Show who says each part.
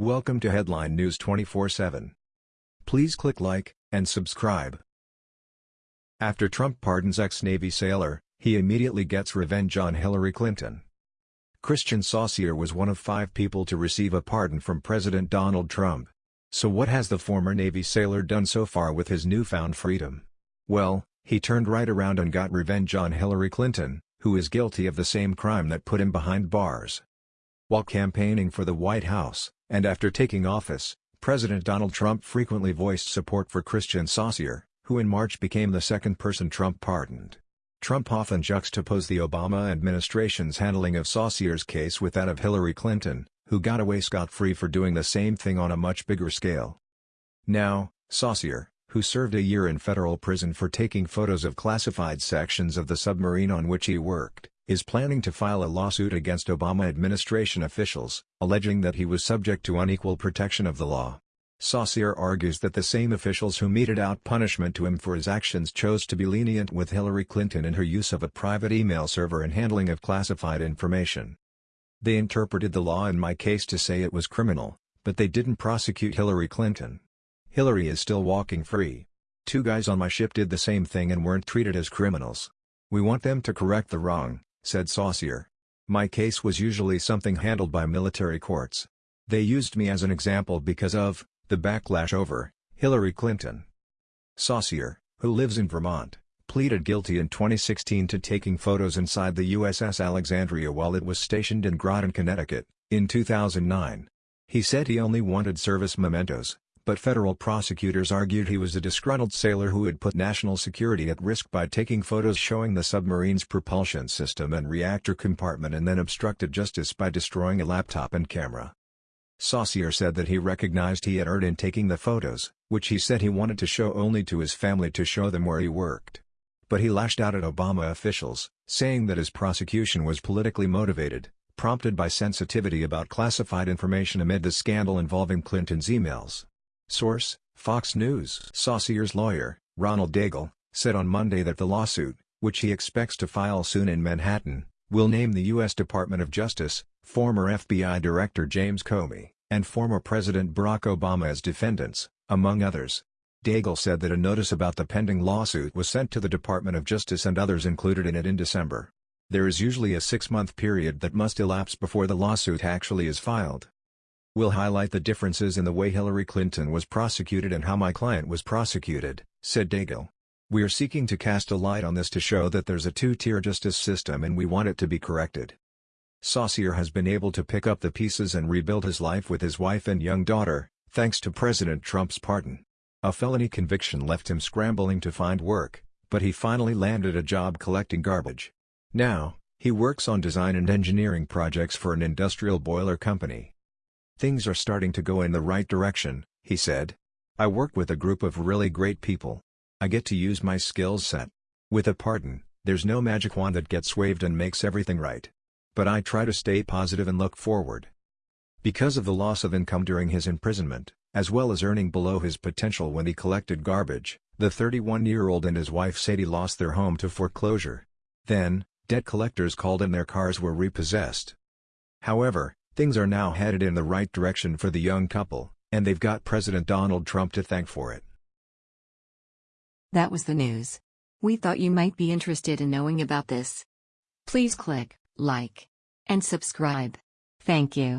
Speaker 1: Welcome to Headline News 24/7. Please click like and subscribe. After Trump pardons ex-Navy sailor, he immediately gets revenge on Hillary Clinton. Christian Saucier was one of five people to receive a pardon from President Donald Trump. So what has the former Navy sailor done so far with his newfound freedom? Well, he turned right around and got revenge on Hillary Clinton, who is guilty of the same crime that put him behind bars. While campaigning for the White House, and after taking office, President Donald Trump frequently voiced support for Christian Saucier, who in March became the second person Trump pardoned. Trump often juxtaposed the Obama administration's handling of Saucier's case with that of Hillary Clinton, who got away scot-free for doing the same thing on a much bigger scale. Now, Saucier, who served a year in federal prison for taking photos of classified sections of the submarine on which he worked, is planning to file a lawsuit against Obama administration officials, alleging that he was subject to unequal protection of the law. Saucier argues that the same officials who meted out punishment to him for his actions chose to be lenient with Hillary Clinton in her use of a private email server and handling of classified information. They interpreted the law in my case to say it was criminal, but they didn't prosecute Hillary Clinton. Hillary is still walking free. Two guys on my ship did the same thing and weren't treated as criminals. We want them to correct the wrong, said Saucier. My case was usually something handled by military courts. They used me as an example because of, the backlash over Hillary Clinton. Saucier, who lives in Vermont, pleaded guilty in 2016 to taking photos inside the USS Alexandria while it was stationed in Groton, Connecticut, in 2009. He said he only wanted service mementos, but federal prosecutors argued he was a disgruntled sailor who had put national security at risk by taking photos showing the submarine's propulsion system and reactor compartment and then obstructed justice by destroying a laptop and camera. Saucier said that he recognized he had erred in taking the photos, which he said he wanted to show only to his family to show them where he worked. But he lashed out at Obama officials, saying that his prosecution was politically motivated, prompted by sensitivity about classified information amid the scandal involving Clinton's emails. Source, Fox News. Saucier's lawyer, Ronald Daigle, said on Monday that the lawsuit, which he expects to file soon in Manhattan, will name the U.S. Department of Justice, former FBI Director James Comey, and former President Barack Obama as defendants, among others. Daigle said that a notice about the pending lawsuit was sent to the Department of Justice and others included in it in December. There is usually a six-month period that must elapse before the lawsuit actually is filed. We'll highlight the differences in the way Hillary Clinton was prosecuted and how my client was prosecuted, said Daigle. We are seeking to cast a light on this to show that there's a two-tier justice system and we want it to be corrected. Saucier has been able to pick up the pieces and rebuild his life with his wife and young daughter, thanks to President Trump's pardon. A felony conviction left him scrambling to find work, but he finally landed a job collecting garbage. Now, he works on design and engineering projects for an industrial boiler company. Things are starting to go in the right direction, he said. I work with a group of really great people. I get to use my skills set. With a pardon, there's no magic wand that gets waved and makes everything right but I try to stay positive and look forward. Because of the loss of income during his imprisonment, as well as earning below his potential when he collected garbage, the 31-year-old and his wife Sadie lost their home to foreclosure. Then, debt collectors called and their cars were repossessed. However, things are now headed in the right direction for the young couple, and they've got President Donald Trump to thank for it.
Speaker 2: That was the news. We thought you might be interested in knowing about this. Please click like, and subscribe. Thank you.